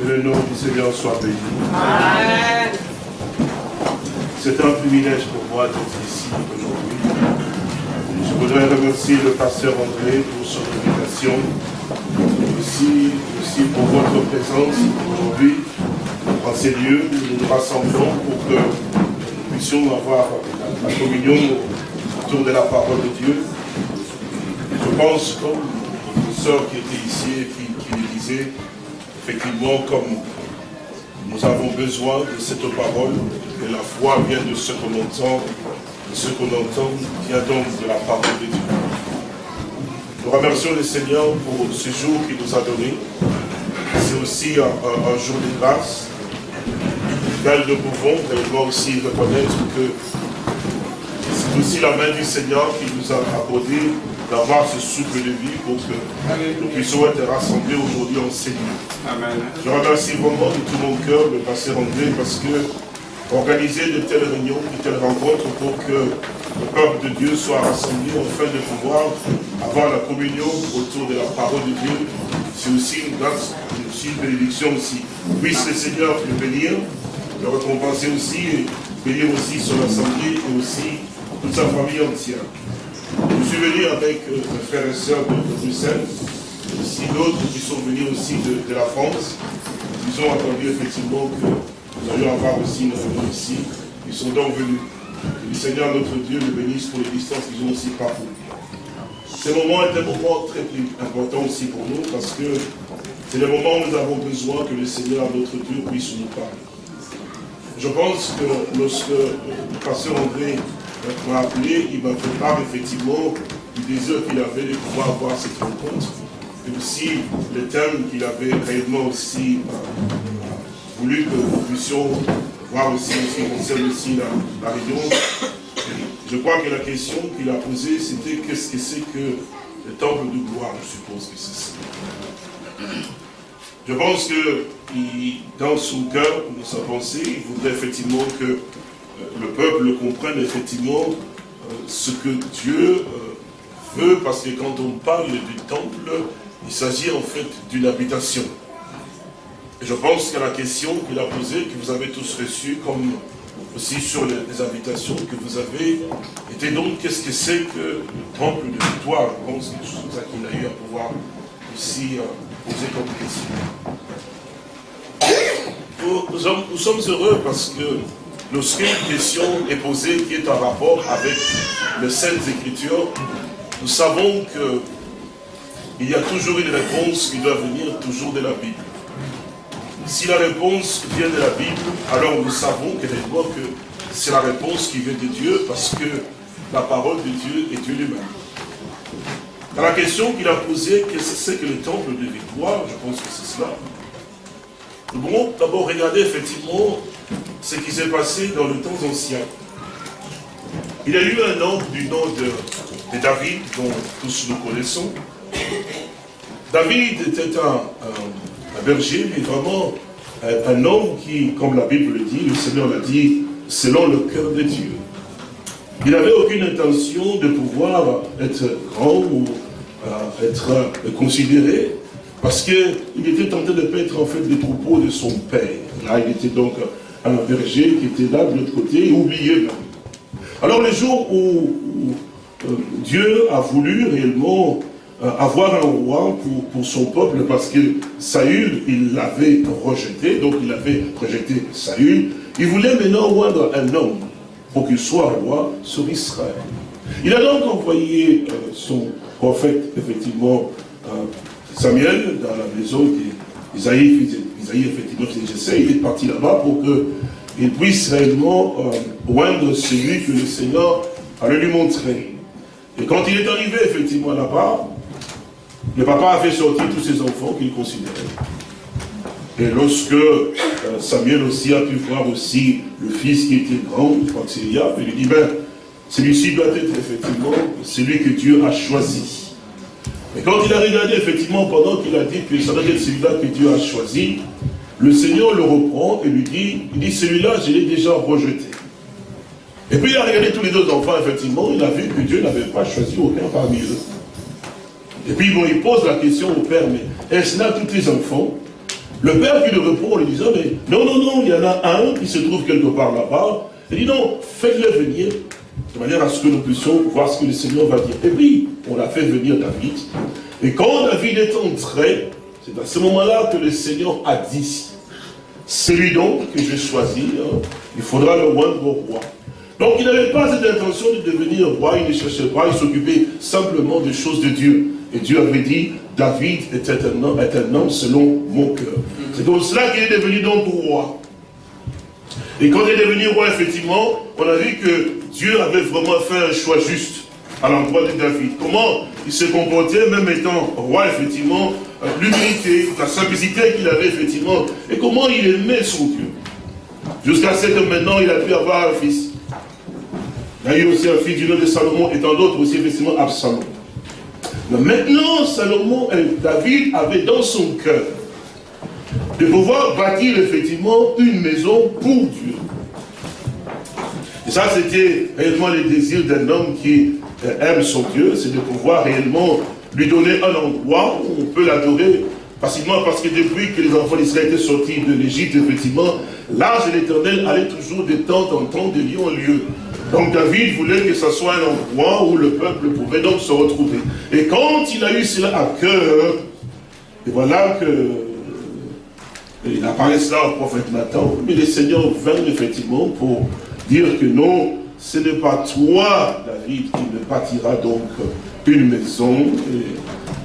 Que le nom du Seigneur soit béni. Amen. C'est un privilège pour moi d'être ici aujourd'hui. Je voudrais remercier le pasteur André pour son invitation, aussi, aussi pour votre présence aujourd'hui en ces lieux nous nous rassemblons pour que nous puissions avoir la communion autour de la parole de Dieu. Je pense, comme une sœur qui était ici et qui, qui le disait, effectivement, comme nous avons besoin de cette parole, et la foi vient de ce qu'on entend, de ce qu'on entend vient donc de la parole de Dieu. Nous remercions le Seigneur pour ce jour qu'il nous a donné. C'est aussi un, jour de grâce, car nous pouvons réellement aussi reconnaître que c'est aussi la main du Seigneur qui nous a accordé d'avoir ce souffle de vie pour que nous puissions être rassemblés aujourd'hui en Seigneur. Je remercie vraiment de tout mon cœur le pasteur André parce que organiser de telles réunions, de telles rencontres pour que le peuple de Dieu soit rassemblé afin de pouvoir avoir la communion autour de la parole de Dieu, c'est aussi une grâce, aussi une bénédiction aussi. Puisse le Seigneur le bénir, le récompenser aussi, et bénir aussi son assemblée et aussi toute sa famille entière. Suis venu avec euh, mes frères et sœurs de, Bruxelles, aussi d'autres qui sont venus aussi de, la France. Ils ont entendu effectivement que nous allions avoir aussi une réunion ici. Ils sont donc venus. Que le Seigneur notre Dieu le bénisse pour les distances qu'ils ont aussi parcouru. Ce moment est un moment très important aussi pour nous parce que c'est le moment où nous avons besoin que le Seigneur notre Dieu puisse nous parler. Je pense que lorsque le pasteur André m'a appelé, il m'a fait part effectivement du désir qu'il avait de pouvoir avoir cette rencontre. Et aussi le thème qu'il avait réellement aussi euh, voulu que nous puissions voir aussi, ce qui concerne aussi la, la région. Je crois que la question qu'il a posée, c'était qu'est-ce que c'est que le temple de gloire, je suppose que c'est ça. Je pense que dans son cœur, dans sa pensée, il voudrait effectivement que le peuple comprenne effectivement euh, ce que Dieu euh, veut, parce que quand on parle du temple, il s'agit en fait d'une habitation. Je pense que la question qu'il a posée, que vous avez tous reçue, comme aussi sur les, habitations que vous avez, était donc qu'est-ce que c'est que le temple de victoire? Je pense que c'est ça qu'il a eu à pouvoir aussi euh, poser comme question. nous sommes heureux parce que lorsqu'une question est posée qui est en rapport avec les Saintes Écritures, nous savons que il y a toujours une réponse qui doit venir toujours de la Bible. Si la réponse vient de la Bible, alors nous savons que c'est la réponse qui vient de Dieu parce que la parole de Dieu est Dieu lui-même. Dans la question qu'il a posée, qu'est-ce que c'est que le temple de victoire Je pense que c'est cela. Nous pouvons d'abord regarder effectivement ce qui s'est passé dans le temps ancien. Il y a eu un homme du nom de, David, dont tous nous connaissons. David était un, berger, mais vraiment un, homme qui, comme la Bible le dit, le Seigneur l'a dit, selon le cœur de Dieu. Il n'avait aucune intention de pouvoir être grand ou euh, être considéré, parce qu'il était tenté de paître en fait les troupeaux de son père. Là, il était donc un berger qui était là de l'autre côté, oublié même. Alors le jour où, euh, Dieu a voulu réellement euh, avoir un roi pour, pour, son peuple, parce que Saül, il l'avait rejeté, donc il avait rejeté Saül, il voulait maintenant rendre un homme pour qu'il soit roi sur Israël. Il a donc envoyé euh, son prophète, effectivement, Samuel, dans la maison d'Isaïe, Isaïe, effectivement, il est parti là-bas pour qu'il puisse réellement euh, celui que le Seigneur allait lui montrer. Et quand il est arrivé, effectivement, là-bas, le papa a fait sortir tous ses enfants qu'il considérait. Et lorsque euh, Samuel aussi a pu voir aussi le fils qui était grand, je crois que c'est il lui dit, ben, celui-ci doit être effectivement celui que Dieu a choisi. Et quand il a regardé, effectivement, pendant qu'il a dit que ça doit être celui-là que Dieu a choisi, le Seigneur le reprend et lui dit, il dit, celui-là, je l'ai déjà rejeté. Et puis il a regardé tous les autres enfants, effectivement, il a vu que Dieu n'avait pas choisi aucun parmi eux. Et puis il pose la question au père, mais est-ce là tous les enfants? Le père qui le répond en lui disant, mais non, non, non, il y en a un qui se trouve quelque part là-bas. Il dit, non, faites-le venir, de manière à ce que nous puissions voir ce que le Seigneur va dire. Et puis, on a fait venir David. Et quand David est entré, c'est à ce moment-là que le Seigneur a dit, celui donc que je choisis, hein, il faudra le rendre au roi. Donc il n'avait pas cette intention de devenir roi, il ne cherchait pas, il s'occupait simplement des choses de Dieu. Et Dieu avait dit, David est un homme, est un homme selon mon cœur. C'est comme cela qu'il est devenu donc roi. Et quand il est devenu roi, effectivement, on a vu que Dieu avait vraiment fait un choix juste à l'endroit de David. Comment il se comportait, même étant roi, effectivement, l'humilité, la simplicité qu'il avait, effectivement, et comment il aimait son Dieu. Jusqu'à ce que maintenant, il a pu avoir un fils. Il a eu aussi un fils du nom de Salomon, et tant d'autres aussi, effectivement, Absalom. Mais maintenant, Salomon, David avait dans son cœur de pouvoir bâtir effectivement une maison pour Dieu. Ça, c'était réellement le désir d'un homme qui aime son Dieu, c'est de pouvoir réellement lui donner un endroit où on peut l'adorer facilement, parce que depuis que les enfants d'Israël étaient sortis de l'Égypte, effectivement, l'âge de l'éternel allait toujours de temps en temps de lieu en lieu. Donc David voulait que ce soit un endroit où le peuple pouvait donc se retrouver. Et quand il a eu cela à cœur, et voilà que il a parlé cela au prophète Nathan, mais le Seigneur vint effectivement pour dire que non, ce n'est pas toi, David, qui me bâtira donc une maison.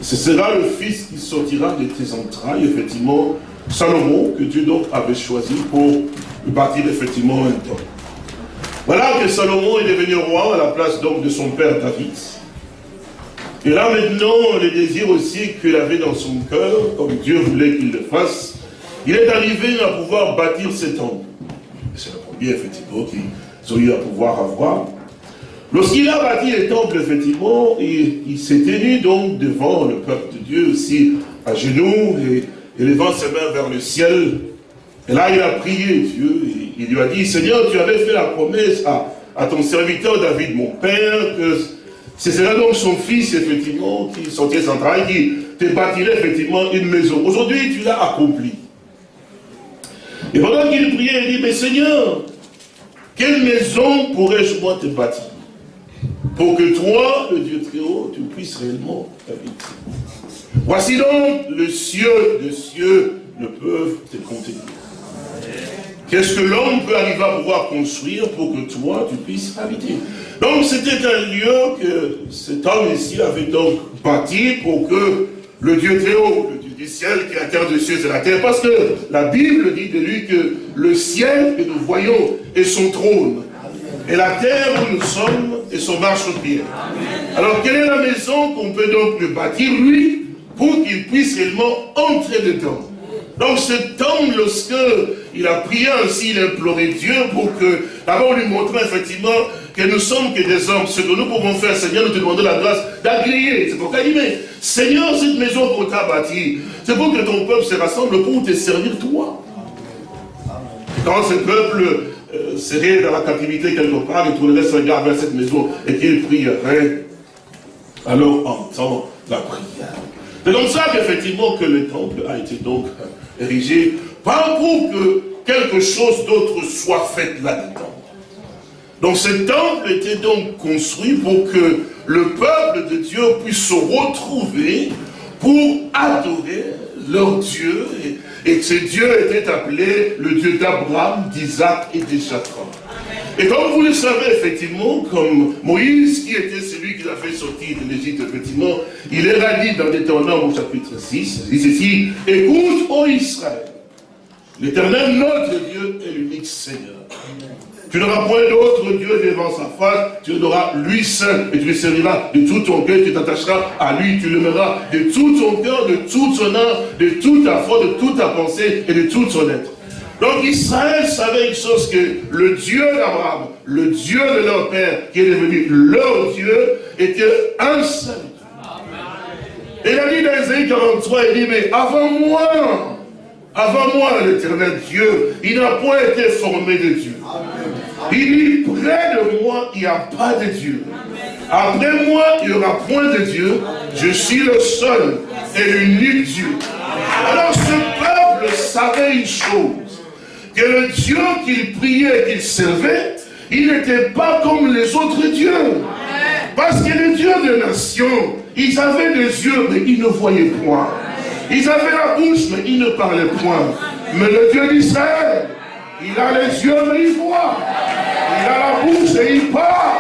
ce sera le fils qui sortira de tes entrailles, effectivement, Salomon, que Dieu donc avait choisi pour bâtir effectivement un temple. Voilà que Salomon est devenu roi à la place donc de son père David. Et là maintenant, le désir aussi qu'il avait dans son cœur, comme Dieu voulait qu'il le fasse, il est arrivé à pouvoir bâtir ce temple. Premier, effectivement, qu'ils ont eu à pouvoir avoir. Lorsqu'il a bâti le temple, effectivement, il, s'est tenu donc devant le peuple de Dieu aussi, à genoux, et, élevant ses mains vers le ciel. Et là, il a prié Dieu, et il lui a dit, Seigneur, tu avais fait la promesse à, ton serviteur David, mon père, que ce serait donc son fils, effectivement, qui sortait son travail, qui te bâtirait effectivement une maison. Aujourd'hui, tu l'as accompli. Et pendant qu'il priait, il dit, mais Seigneur, quelle maison pourrais-je moi te bâtir Pour que toi, le Dieu très haut, tu puisses réellement habiter? Voici donc le cieux de cieux ne peuvent te contenir. Qu'est-ce que l'homme peut arriver à pouvoir construire pour que toi, tu puisses habiter? Donc c'était un lieu que cet homme ici avait donc bâti pour que le Dieu très haut, le du ciel qui est la terre de cieux et la terre, parce que la Bible dit de lui que le ciel que nous voyons est son trône, et la terre où nous sommes est son marche-pied. Alors quelle est la maison qu'on peut donc lui bâtir, lui, pour qu'il puisse réellement entrer dedans? Donc cet homme, lorsque il a prié ainsi, il a imploré Dieu pour que, d'abord lui montrer effectivement que nous sommes que des hommes. Ce que nous pouvons faire, Seigneur, nous te demandons la grâce d'agréer. C'est pourquoi il dit, mais Seigneur, cette maison qu'on t'a bâtie, c'est pour que ton peuple se rassemble pour te servir toi. Quand ce peuple euh, serait dans la captivité quelque part, il tournerait son regard vers cette maison et qu'il prierait, alors entend la prière. C'est comme ça qu'effectivement que le temple a été donc érigé, pas pour que quelque chose d'autre soit fait là-dedans. Donc ce temple était donc construit pour que le peuple de Dieu puisse se retrouver pour adorer leur Dieu. Et, et ce Dieu était appelé le Dieu d'Abraham, d'Isaac et de Jacob. Et comme vous le savez, effectivement, comme Moïse, qui était celui qui l'a fait sortir de l'Égypte, effectivement, il est radit dans Deutéronome au chapitre 6, il dit ceci, écoute, ô Israël, l'éternel notre Dieu est l'unique Seigneur. Tu n'auras point d'autre Dieu devant sa face, tu auras lui seul, et tu le serviras de tout ton cœur, tu t'attacheras à lui, tu l'aimeras de tout ton cœur, de toute son âme, de toute ta foi, de toute ta pensée et de toute son être. Donc Israël savait une chose que le Dieu d'Abraham, le Dieu de leur père, qui est devenu leur Dieu, était un seul Et il a dit dans Isaïe 43, il dit, mais avant moi, avant moi, l'éternel Dieu, il n'a point été formé de Dieu. Il dit, près de moi, il n'y a pas de Dieu. Après moi, il n'y aura point de Dieu. Je suis le seul et l'unique Dieu. Alors ce peuple une chose, que le Dieu qu'il priait, qu'il servait, il n'était pas comme les autres dieux. Parce que les dieux des nations, ils avaient des yeux, mais ils ne voyaient point. Ils avaient la bouche, mais ils ne parlaient point. Mais le Dieu d'Israël, il a les yeux, mais il voit. Il a la bouche et il parle.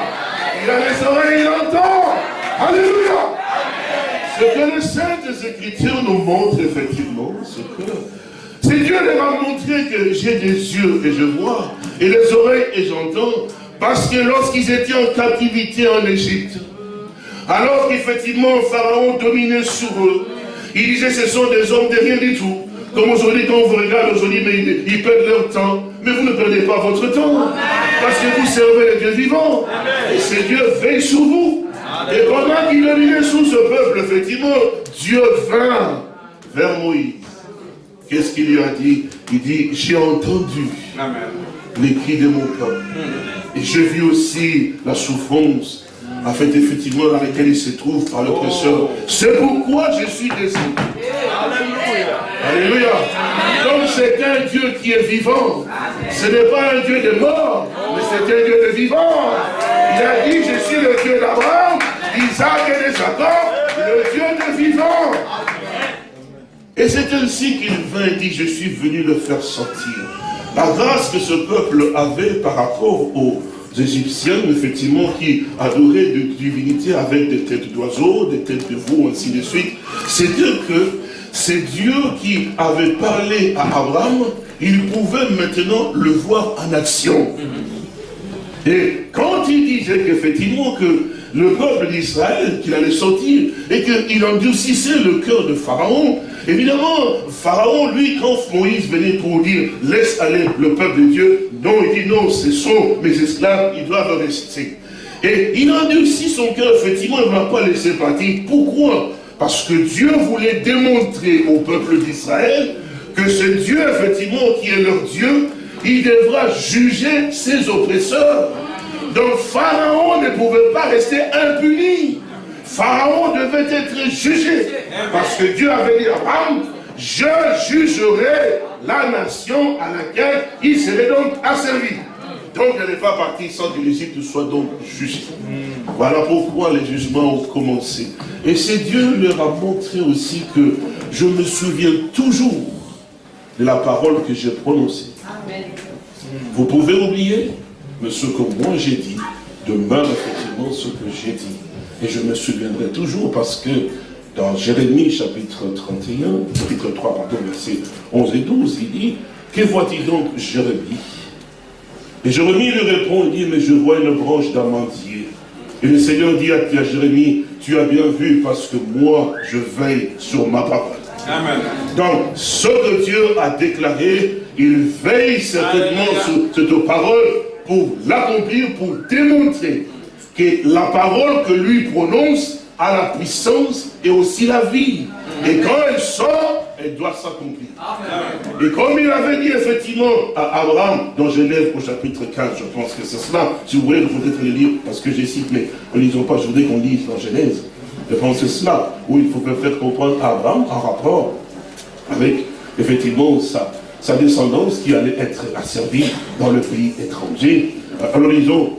Il a les oreilles et il entend. Alléluia. Ce que les Saintes Écritures nous montrent effectivement, c'est que c'est Dieu leur a montré que j'ai des yeux et je vois, et les oreilles et j'entends, parce que lorsqu'ils étaient en captivité en Égypte, alors qu'effectivement Pharaon dominait sur eux, il disait ce sont des hommes de rien du tout. Comme aujourd'hui, quand on vous regarde aujourd'hui, mais ils, perdent leur temps. Mais vous ne perdez pas votre temps. Parce que vous servez le Dieu vivant. Et ce Dieu veille sur vous. Et pendant qu'il dominait sous ce peuple, effectivement, Dieu vint vers Moïse. Qu'est-ce qu'il lui a dit? Il dit, j'ai entendu les cris de mon peuple. Et j'ai vu aussi la souffrance, en fait, effectivement, dans laquelle il se trouve par l'oppresseur. C'est pourquoi je suis descendu. Alléluia. Alléluia. Donc c'est un Dieu qui est vivant. Ce n'est pas un Dieu de mort, mais c'est un Dieu de vivant. Il a dit, je suis le Dieu d'Abraham, d'Isaac et de Jacob, le Dieu de vivant. Et c'est ainsi qu'il vint et dit, je suis venu le faire sortir. La grâce que ce peuple avait par rapport aux Égyptiens, effectivement, qui adoraient des divinités avec des têtes d'oiseaux, des têtes de veau, ainsi de suite, c'est que c'est Dieu qui avait parlé à Abraham, il pouvait maintenant le voir en action. Et quand il disait qu'effectivement que le peuple d'Israël, qu'il allait sortir, et qu'il endurcissait le cœur de Pharaon, évidemment, Pharaon, lui, quand Moïse venait pour dire, laisse aller le peuple de Dieu, non, il dit non, ce sont mes esclaves, ils doivent rester. Et il endurcit son cœur, effectivement, il ne va pas laisser partir. Pourquoi? Parce que Dieu voulait démontrer au peuple d'Israël que ce Dieu, effectivement, qui est leur Dieu, il devra juger ses oppresseurs. Donc Pharaon ne pouvait pas rester impuni. Pharaon devait être jugé. Parce que Dieu avait dit à Abraham, je jugerai la nation à laquelle il serait donc asservi. Donc elle n'est pas partie sans que l'Égypte soit donc juste. Voilà pourquoi les jugements ont commencé. Et c'est Dieu leur a montré aussi que je me souviens toujours de la parole que j'ai prononcée. Vous pouvez oublier, mais ce que moi j'ai dit demeure effectivement ce que j'ai dit. Et je me souviendrai toujours parce que dans Jérémie chapitre 31, chapitre 3, pardon, versets 11 et 12, il dit, que vois-il donc Jérémie? Et Jérémie lui répond, il dit, mais je vois une branche d'amandier. Et le Seigneur dit à Jérémie, tu as bien vu parce que moi, je veille sur ma parole. Amen. Donc, ce que Dieu a déclaré, il veille certainement sur cette parole pour l'accomplir, pour démontrer que la parole que lui prononce a la puissance et aussi la vie. Et quand elle sort, elle doit s'accomplir. Et comme il avait dit effectivement à Abraham, dans Genève au chapitre 15, je pense que c'est cela, si vous voulez, vous pouvez le lire, parce que j'ai cité, mais ne lisons pas, je voudrais qu'on lise dans Genèse. Je pense que c'est cela, où il faut faire comprendre à Abraham en rapport avec effectivement sa, sa descendance qui allait être asservie dans le pays étranger. Alors lisons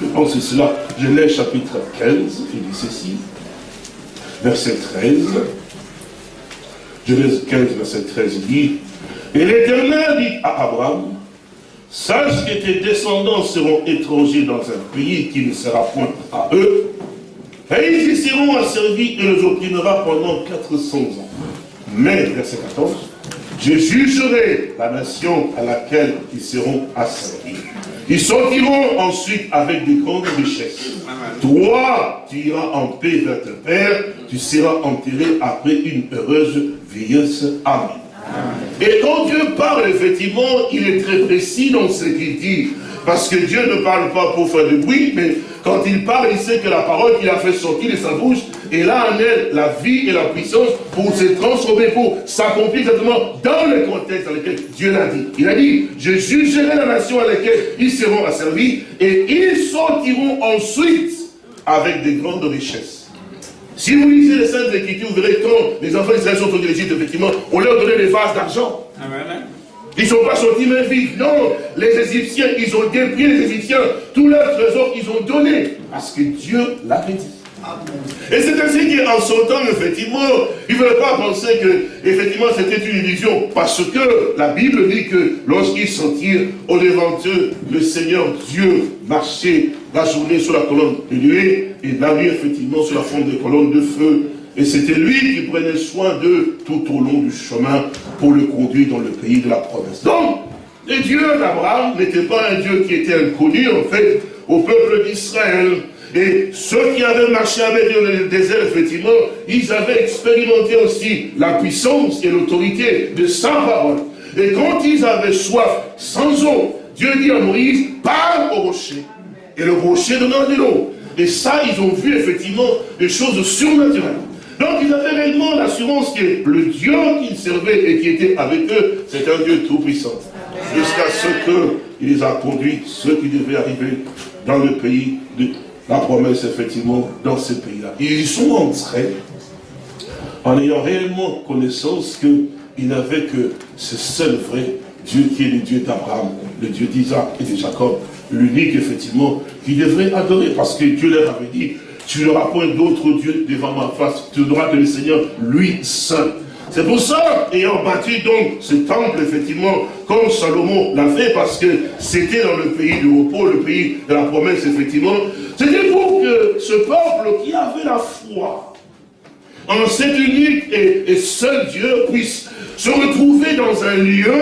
je pense que cela, Genèse chapitre 15, il dit ceci, verset 13. Genèse 15, verset 13, il dit, Et l'Éternel dit à Abraham, sache que tes descendants seront étrangers dans un pays qui ne sera point à eux, et ils y seront asservis et les opprimera pendant 400 ans. Mais, verset 14, je jugerai la nation à laquelle ils seront asservis. Ils sortiront ensuite avec des grandes richesses. Toi, tu iras en paix vers ton père, tu seras enterré après une heureuse vieillesse. Amen. Et quand Dieu parle, effectivement, il est très précis dans ce qu'il dit. Parce que Dieu ne parle pas pour faire du bruit, mais quand il parle, il sait que la parole qu'il a fait sortir de sa bouche, et là en elle la vie et la puissance pour se transformer, pour s'accomplir exactement dans le contexte dans lequel Dieu l'a dit. Il a dit, je jugerai la nation à laquelle ils seront asservis, et ils sortiront ensuite avec des grandes richesses. Si vous lisez les Saintes Écritures, vous verrez quand les enfants d'Israël sont au l'Égypte, effectivement, on leur donnait des vases d'argent. Ils ne sont pas sortis main vide. Non, les Égyptiens, ils ont dépris les Égyptiens. Tout leur trésor, ils ont donné. Parce que Dieu l'avait dit. Et c'est ainsi qu'en sortant, effectivement, ils ne veulent pas penser que, effectivement, c'était une illusion. Parce que la Bible dit que lorsqu'ils sortirent au devant d'eux, le Seigneur Dieu marchait la journée sur la colonne de nuée et la nuit, effectivement, sur la forme de colonne de feu. Et c'était lui qui prenait soin d'eux tout au long du chemin pour le conduire dans le pays de la promesse. Donc, le Dieu d'Abraham n'était pas un Dieu qui était inconnu, en fait, au peuple d'Israël. Et ceux qui avaient marché avec Dieu dans le désert, effectivement, ils avaient expérimenté aussi la puissance et l'autorité de sa parole. Et quand ils avaient soif sans eau, Dieu dit à Moïse, parle au rocher. Et le rocher donnera de l'eau. Et ça, ils ont vu effectivement des choses surnaturelles. Donc ils avaient réellement l'assurance que le Dieu qu'ils servaient et qui était avec eux, c'est un Dieu tout-puissant. Jusqu'à ce qu'il les a conduits, ceux qui devaient arriver dans le pays de la promesse, effectivement, dans ce pays-là. Ils sont entrés en ayant réellement connaissance qu'il n'avait que ce seul vrai Dieu qui est le Dieu d'Abraham, le Dieu d'Isaac et de Jacob, l'unique, effectivement, qui devrait adorer, parce que Dieu leur avait dit, tu n'auras point d'autre Dieu devant ma face, tu n'auras que le Seigneur, lui seul. C'est pour ça, ayant bâti donc ce temple, effectivement, comme Salomon l'a fait, parce que c'était dans le pays du repos, le pays de la promesse, effectivement, c'était pour que ce peuple qui avait la foi en cet unique et, seul Dieu puisse se retrouver dans un lieu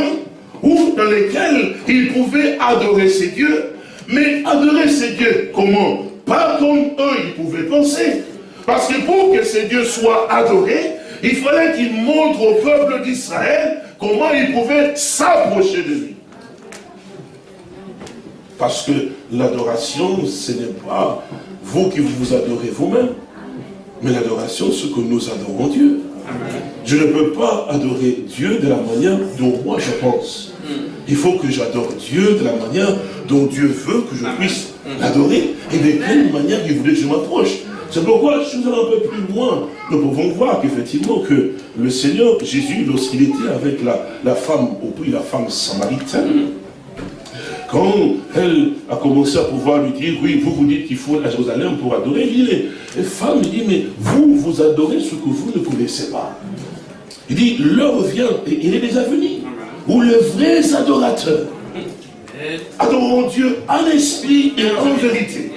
où, dans lequel il pouvait adorer ses dieux, mais adorer ses dieux comment? Pas comme eux ils pouvaient penser. Parce que pour que ces dieux soient adorés, il fallait qu'il montre au peuple d'Israël comment il pouvait s'approcher de lui. Parce que l'adoration, ce n'est pas vous qui vous adorez vous-même, mais l'adoration, c'est que nous adorons Dieu. Je ne peux pas adorer Dieu de la manière dont moi je pense. Il faut que j'adore Dieu de la manière dont Dieu veut que je puisse l'adorer et de quelle manière il voulait que je m'approche. C'est pourquoi, si nous allons un peu plus loin, nous pouvons voir qu'effectivement que le Seigneur Jésus, lorsqu'il était avec la, la femme, au prix la femme samaritaine, quand elle a commencé à pouvoir lui dire, oui, vous vous dites qu'il faut à Jérusalem pour adorer, il dit, les femmes, il dit, mais vous, vous adorez ce que vous ne connaissez pas. Il dit, l'heure vient, et il est déjà venu, où les vrais adorateurs adoreront Dieu en esprit et en vérité.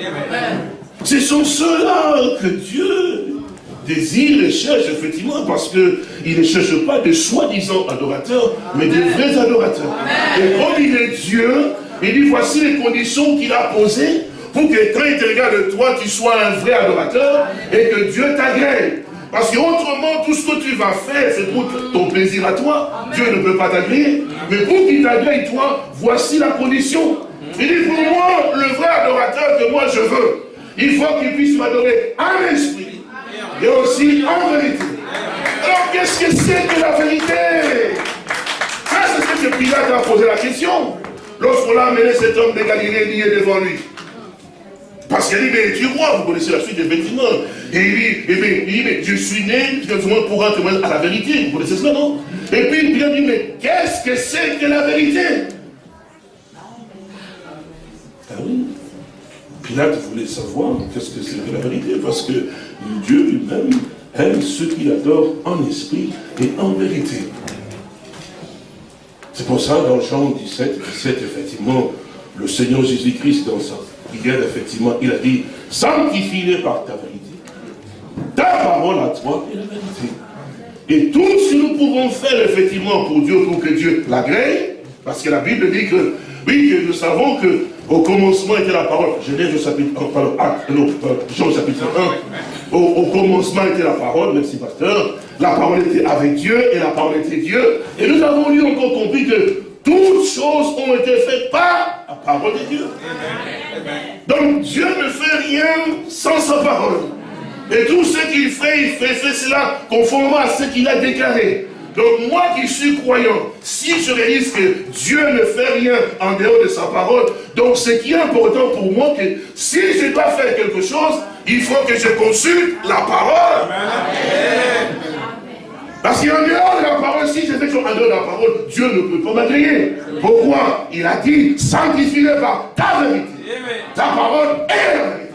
Ce sont ceux-là que Dieu désire et cherche, effectivement, parce qu'il ne cherche pas des soi-disant adorateurs, mais des vrais adorateurs. Et comme il est Dieu, il dit, voici les conditions qu'il a posées pour que quand il te regarde de toi, tu sois un vrai adorateur et que Dieu t'agrée. Parce qu'autrement, tout ce que tu vas faire, c'est pour ton plaisir à toi. Dieu ne peut pas t'agréer. Mais pour qu'il t'agrée, toi, voici la condition. Il dit, pour moi, le vrai adorateur que moi je veux, il faut qu'il puisse m'adorer en esprit et aussi en vérité. Alors, qu'est-ce que c'est que la vérité? Ça, c'est ce que Pilate a posé la question. Lorsqu'on l'a amené cet homme de Galilée lié devant lui. Parce qu'il dit, mais tu crois, vous connaissez la suite effectivement. Et il dit, eh bien, il dit, mais je suis né, pour un témoin à la vérité. Vous connaissez cela, non? Et puis, il dit, mais qu'est-ce que c'est que la vérité? Ah oui. Pilate voulait savoir qu'est-ce que c'est que la vérité, parce que Dieu lui-même aime ceux qui adorent en esprit et en vérité. C'est pour ça, dans Jean 17, 17, effectivement, le Seigneur Jésus-Christ, dans sa prière, effectivement, il a dit, sanctifie-les par ta vérité. Ta parole à toi est la vérité. Et tout ce que nous pouvons faire, effectivement, pour Dieu, pour que Dieu l'agrée, parce que la Bible dit que, oui, nous savons que au commencement était la parole. Genèse au chapitre 1, pardon, non, Jean chapitre 1. Au, commencement était la parole, merci pasteur. La parole était avec Dieu et la parole était Dieu. Et nous avons lu encore compris que toutes choses ont été faites par la parole de Dieu. Donc Dieu ne fait rien sans sa parole. Et tout ce qu'il fait, il fait, fait cela conformément à ce qu'il a déclaré. Donc moi qui suis croyant, si je réalise que Dieu ne fait rien en dehors de sa parole, donc ce qui est important pour moi, que si je dois faire quelque chose, il faut que je consulte la parole. Parce qu'en dehors de la parole, si je fais en dehors de la parole, Dieu ne peut pas m'agréer. Pourquoi? Il a dit, sanctifie-le par ta vérité. Ta parole est la vérité.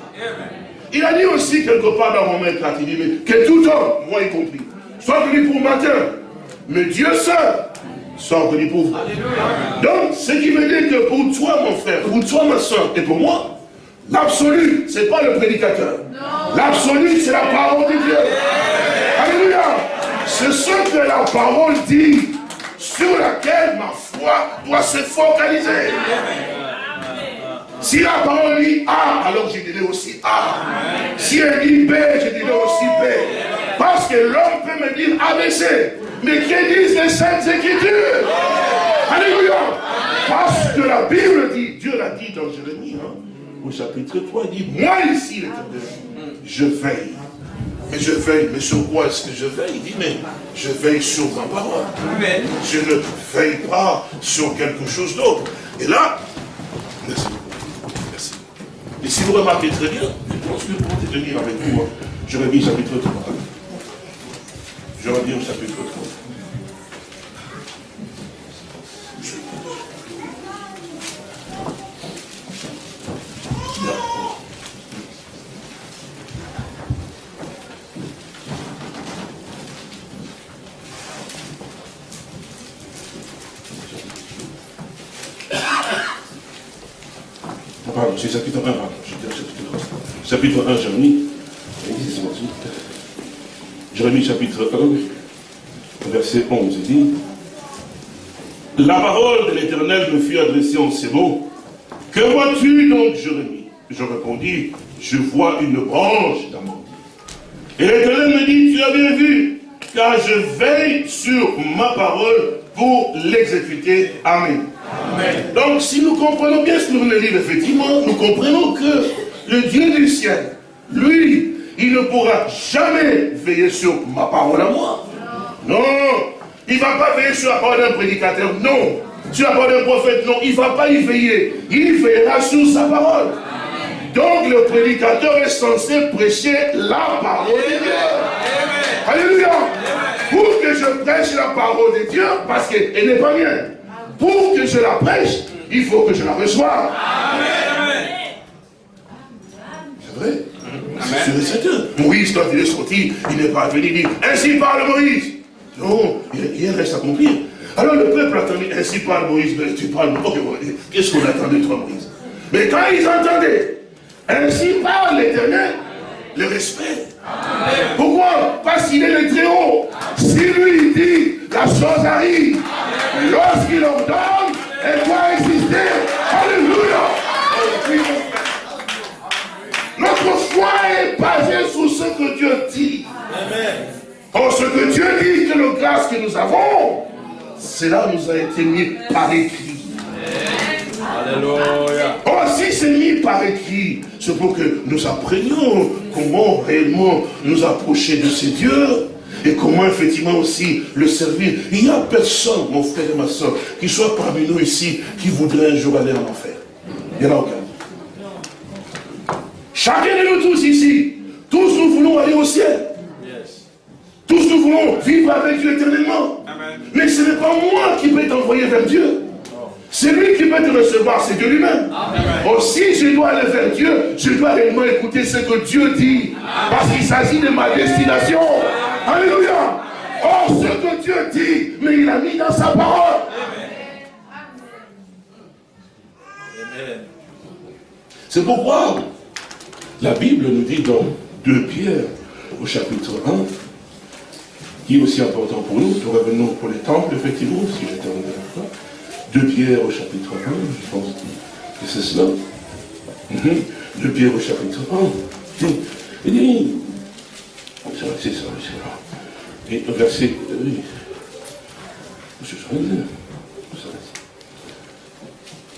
Il a dit aussi quelque part dans Romains 4, il dit, mais que tout homme, moi y compris, soit venu pour matin, mais Dieu seul venu pour vous. Donc, ce qui veut dire que pour toi, mon frère, pour toi, ma soeur, et pour moi, l'absolu, ce n'est pas le prédicateur. L'absolu, c'est la parole de Dieu. Alléluia. C'est ce que la parole dit, sur laquelle ma foi doit se focaliser. Si la parole dit A, alors je dirai aussi A. Si elle dit B, je dirai aussi B. Parce que l'homme peut me dire ABC. Mais que disent les Saintes Écritures Alléluia Parce que la Bible dit, Dieu l'a dit dans Jérémie, hein, au chapitre 3, il dit, moi ici, l'éternel, je veille. Mais je veille, mais sur quoi est-ce que je veille? Il dit, mais je veille sur ma parole. Je ne veille pas sur quelque chose d'autre. Et là, merci et si vous remarquez très bien, je pense que pour tenir avec vous, je reviens au chapitre 3. Je reviens au chapitre 3. c'est chapitre 1, chapitre 1, Jérémie, Jérémie chapitre 1, verset 11, il dit, la parole de l'Éternel me fut adressée en ces mots, que vois-tu donc, Jérémie? Je répondis, je vois une branche d'amande. Et l'Éternel me dit, tu as bien vu, car je veille sur ma parole pour l'exécuter. Amen. Donc, si nous comprenons bien ce que nous venons de dire, effectivement, nous comprenons que le Dieu du ciel, lui, il ne pourra jamais veiller sur ma parole à moi. Non. Il ne va pas veiller sur la parole d'un prédicateur. Non. Sur la parole d'un prophète. Non. Il ne va pas y veiller. Il veillera sur sa parole. Donc le prédicateur est censé prêcher la parole de Dieu. Alléluia. Pour que je prêche la parole de Dieu, parce qu'elle n'est pas mienne pour que je la prêche, il faut que je la reçoive. C'est vrai C'est certain. Moïse, quand il est sorti, il n'est pas venu dire Ainsi parle Moïse. Non, il reste accomplir. Alors le peuple attendait Ainsi parle Moïse. Mais tu parles. Qu'est-ce qu'on attendait de toi, Moïse? Mais quand ils entendaient Ainsi parle l'éternel, le respect. Pourquoi? Parce qu'il est le très haut. Si lui dit, la chose arrive. Ce que Dieu dit que le grâce que nous avons, cela nous a été mis par écrit. Alléluia. Or, si c'est mis par écrit, c'est pour que nous apprenions comment réellement nous approcher de ces dieux et comment effectivement aussi le servir. Il n'y a personne, mon frère et ma soeur, qui soit parmi nous ici, qui voudrait un jour aller en enfer. Il n'y en a aucun. Chacun de nous tous ici, tous nous voulons aller au ciel. Tous nous voulons vivre avec Dieu éternellement. Mais ce n'est pas moi qui peux t'envoyer vers Dieu. C'est lui qui peut te recevoir, c'est Dieu lui-même. Aussi, je dois aller vers Dieu, je dois réellement écouter ce que Dieu dit. Parce qu'il s'agit de ma destination. Alléluia. Or, ce que Dieu dit, mais il a mis dans sa parole. C'est pourquoi la Bible nous dit dans 2 Pierre, au chapitre 1, qui est aussi important pour nous, nous revenons pour les temples, effectivement, si j'étais en fois. 2 Pierre au chapitre 1, je pense que c'est cela. 2 mhm. Pierre au chapitre 1. Il dit, c'est ça, c'est ça. Et verset, oui.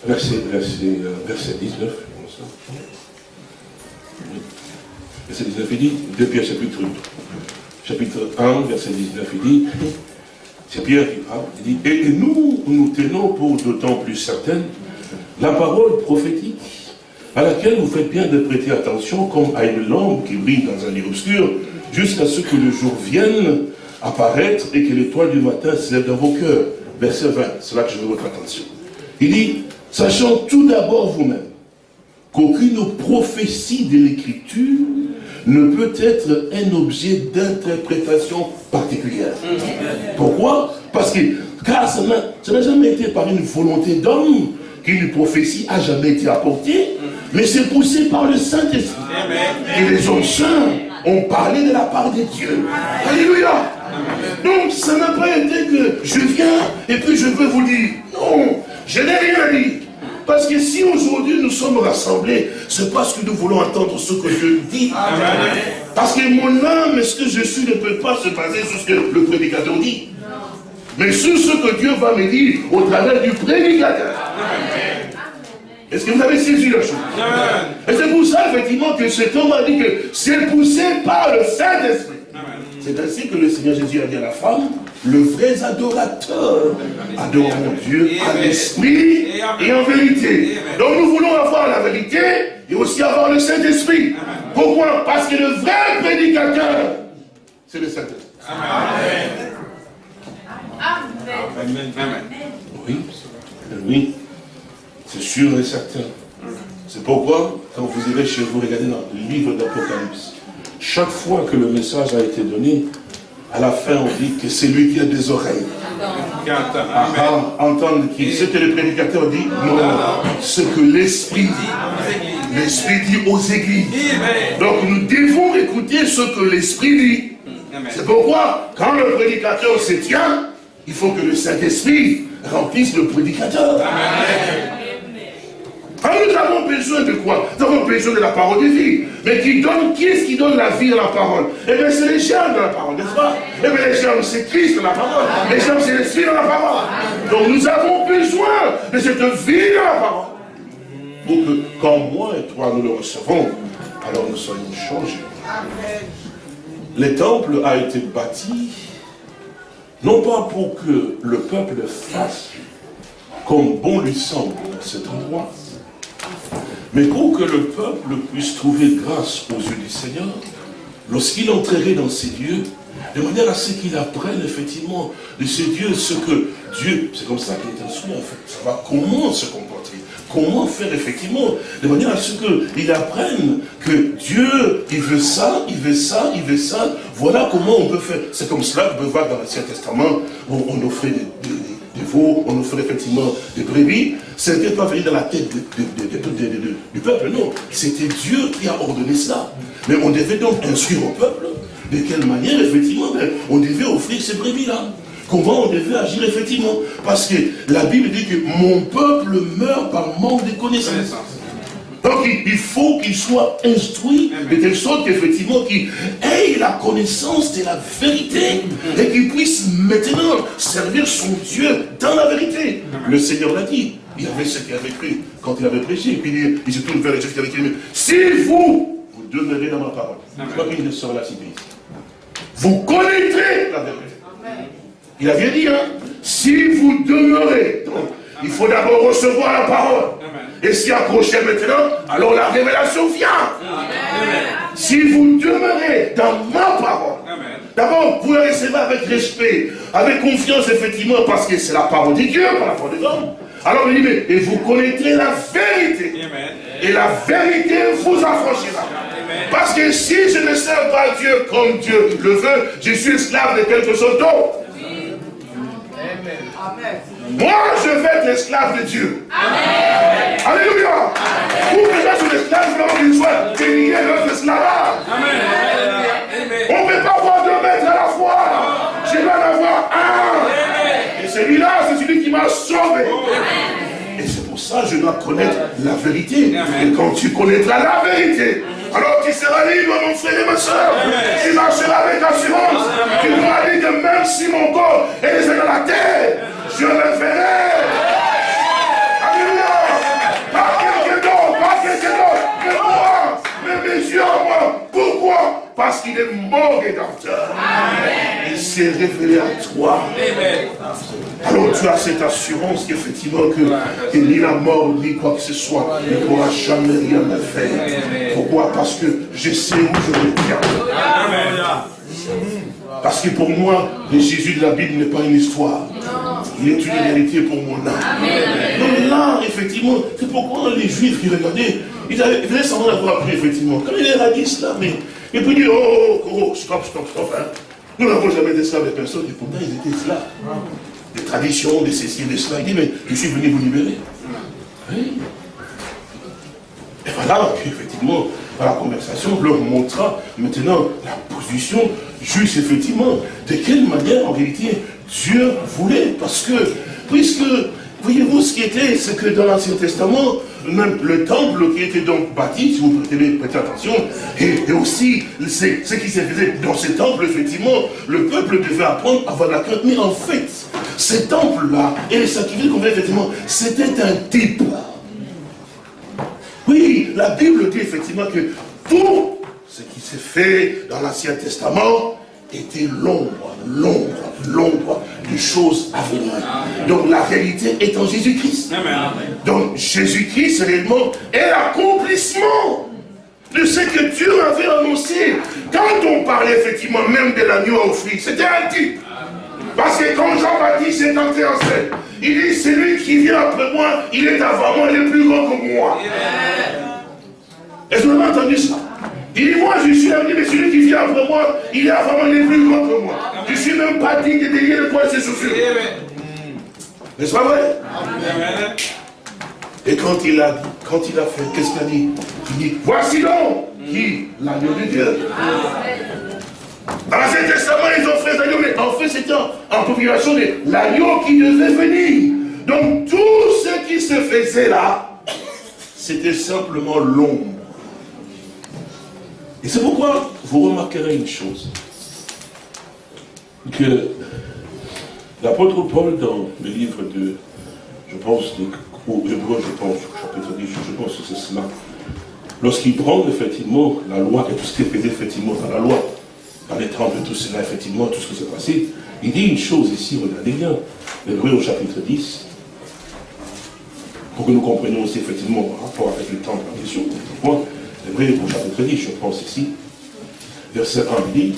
Verset, verset, euh, verset 19, comme ça. Verset 19, il dit, 2 Pierre chapitre, chapitre 1, verset 19, il dit, c'est Pierre qui parle, il dit, et nous, nous tenons pour d'autant plus certaine la parole prophétique à laquelle vous faites bien de prêter attention comme à une lampe qui brille dans un lieu obscur, jusqu'à ce que le jour vienne apparaître et que l'étoile du matin se lève dans vos cœurs. Verset 20, c'est là que je veux votre attention. Il dit, sachant tout d'abord vous-même qu'aucune prophétie de l'écriture ne peut être un objet d'interprétation particulière. Pourquoi? Parce que, car ça n'a jamais été par une volonté d'homme qu'une prophétie a jamais été apportée, mais c'est poussé par le Saint-Esprit. Et les hommes saints ont parlé de la part de Dieu. Alléluia Donc, ça n'a pas été que je viens et puis je veux vous dire, non, je n'ai rien dit. Parce que si aujourd'hui nous sommes rassemblés, c'est parce que nous voulons entendre ce que Dieu dit. Parce que mon âme, ce que je suis, ne peut pas se baser sur ce que le prédicateur dit? Mais sur ce que Dieu va me dire au travers du prédicateur. Est-ce que vous avez saisi la chose Et c'est pour ça, effectivement, que cet homme a dit que c'est poussé par le Saint-Esprit. C'est ainsi que le Seigneur Jésus a dit à la femme, le vrai adorateur adore mon Dieu à l'esprit et en vérité. Donc nous voulons avoir la vérité et aussi avoir le Saint-Esprit. Pourquoi? Parce que le vrai prédicateur, c'est le Saint-Esprit. Amen. Amen. Oui, oui, c'est sûr et certain. C'est pourquoi, quand vous irez chez vous, regardez dans le livre d'Apocalypse, chaque fois que le message a été donné, à la fin on dit que c'est lui qui a des oreilles. entendre qui Ce que le prédicateur dit, non, ce que l'Esprit dit. L'Esprit dit aux églises. Donc nous devons écouter ce que l'Esprit dit. C'est pourquoi, quand le prédicateur se tient, il faut que le Saint-Esprit remplisse le prédicateur. Alors nous avons besoin de quoi? Nous avons besoin de la parole de vie. Mais qui donne, qui est-ce qui donne la vie à la parole? Eh bien, c'est les germes de la parole, n'est-ce pas? Eh bien, les germes, c'est Christ dans la parole. Les germes, c'est l'esprit dans la parole. Donc, nous avons besoin de cette vie dans la parole. Pour que, quand moi et toi, nous le recevons, alors nous soyons changés. Le temple a été bâti, non pas pour que le peuple fasse comme bon lui semble à cet endroit, mais pour que le peuple puisse trouver grâce aux yeux du Seigneur, lorsqu'il entrerait dans ces lieux, de manière à ce qu'il apprenne effectivement de ces dieux ce que Dieu, c'est comme ça qu'il est instruit en fait, savoir comment se comporter, comment faire effectivement, de manière à ce qu'il apprenne que Dieu, il veut ça, il veut ça, il veut ça, voilà comment on peut faire. C'est comme cela vous pouvez voir dans l'Ancien Testament, où on offrait des, des veaux, on offrait effectivement des brebis, ce n'était pas venu dans la tête du peuple, non. C'était Dieu qui a ordonné cela. Mais on devait donc instruire au peuple de quelle manière, effectivement, ben, on devait offrir ces brebis-là. Comment on devait agir, effectivement. Parce que la Bible dit que mon peuple meurt par manque de connaissances. Donc il faut qu'il soit instruit de telle sorte qu'effectivement qu'il ait la connaissance de la vérité et qu'il puisse maintenant servir son Dieu dans la vérité. Le Seigneur l'a dit. Il avait ce qu'il avait cru quand il avait prêché. Et puis il, se tourne vers les gens qui avaient dit, si vous, vous demeurez dans ma parole, crois qu'il sera la cité Vous connaîtrez la vérité. Il avait dit, hein, si vous demeurez, donc, il faut d'abord recevoir la parole et s'y accrocher maintenant, alors la révélation vient. Si vous demeurez dans ma parole, d'abord vous la recevez avec respect, avec confiance effectivement, parce que c'est la parole de Dieu, par la foi des hommes. Alors il dit, mais, et vous connaîtrez la vérité. Et la vérité vous affranchira. Parce que si je ne sers pas Dieu comme Dieu le veut, je suis esclave de quelque chose d'autre. Moi, je vais être l'esclave de Dieu. Amen. Alléluia. Pour que je sois l'esclave, il faut qu'il soit délié notre esclavage. On ne peut pas avoir deux maîtres à la fois. Je vais en avoir un. Celui-là, c'est celui qui m'a sauvé. Et c'est pour ça que je dois connaître la vérité. Et quand tu connaîtras la vérité, alors tu seras libre, mon frère et ma soeur. Tu marcheras avec assurance. Tu pourras dire que même si mon corps est dans la terre, je le verrai. Alléluia. Pas quelqu'un d'autre, pas quelqu'un d'autre. Mais moi, mais mes yeux moi. Pourquoi Parce qu'il est mort rédempteur. C'est s'est révélé à toi. Alors tu as cette assurance qu'effectivement que, ni la mort, ni quoi que ce soit, ne pourra jamais rien me faire. Pourquoi? Parce que je sais où je me tiens. Parce que pour moi, le Jésus de la Bible n'est pas une histoire. Il est une réalité pour mon âme. Donc là, effectivement, c'est pourquoi les Juifs qui regardaient, ils avaient, ils sans avoir appris, effectivement. Quand il a dit cela, mais, et puis dit, oh, oh, stop, stop, stop. Hein. Nous n'avons jamais d'esclaves de personne, et pourtant ils étaient esclaves. Des traditions, des ceci, des cela. Il dit, mais je suis venu vous libérer. Oui. Et voilà, effectivement, dans la conversation, leur montra maintenant la position juste, effectivement, de quelle manière, en réalité, Dieu voulait. Parce que, puisque, voyez-vous ce qui était, c'est que dans l'Ancien Testament, même le temple qui était donc bâti, si vous prêtez, attention, et, aussi ce qui s'est fait dans ce temple, effectivement, le peuple devait apprendre à avoir la crainte. Mais en fait, ce temple-là, et les sacrifices qu'on fait, effectivement, c'était un type. Oui, la Bible dit effectivement que tout ce qui s'est fait dans l'Ancien Testament était l'ombre, l'ombre, l'ombre des choses à venir. Donc la réalité est en Jésus-Christ. Donc Jésus-Christ réellement est l'accomplissement de ce que Dieu avait annoncé. Quand on parlait effectivement même de l'agneau à offrir, c'était un type. Parce que quand Jean-Baptiste est entré en scène, il dit, celui qui vient après moi, il est avant moi, il est plus grand que moi. Est-ce que vous avez entendu ça? Il dit, moi je suis ami, mais celui qui vient après moi, il est avant moi, il est plus grand que moi. Je ne suis même pas digne de délier de toi ses chaussures. N'est-ce pas vrai? Et quand il a quand il a fait, qu'est-ce qu'il a dit? Il dit, voici donc qui L'agneau de Dieu. Dans l'Ancien Testament, ils ont fait l'agneau, mais en fait, c'était en, population de l'agneau qui devait venir. Donc, tout ce qui se faisait là, c'était simplement l'ombre. Et c'est pourquoi vous remarquerez une chose. Que l'apôtre Paul, dans le livre de, je pense, de, je pense, chapitre 10, je pense que c'est cela, lorsqu'il prend effectivement la loi et tout ce qui est fait effectivement dans la loi, en étant de tout cela, effectivement, tout ce qui s'est passé, il dit une chose ici, regardez bien, Hébreu au chapitre 10, pour que nous comprenions aussi effectivement par rapport avec le temps de la question, Hébreu au chapitre 10, je pense ici, verset 1, il dit,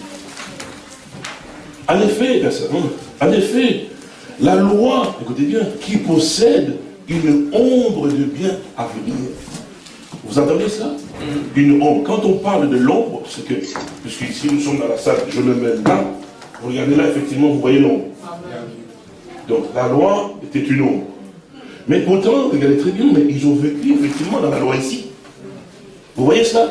en effet, verset 1, en effet, la loi, écoutez bien, qui possède une ombre de bien à venir, vous entendez ça? Une ombre. Quand on parle de l'ombre, c'est que, puisque ici nous sommes dans la salle, je le mets là, vous regardez là, effectivement, vous voyez l'ombre. Donc la loi était une ombre. Mais pourtant, regardez très bien, mais ils ont vécu effectivement dans la loi ici. Vous voyez ça?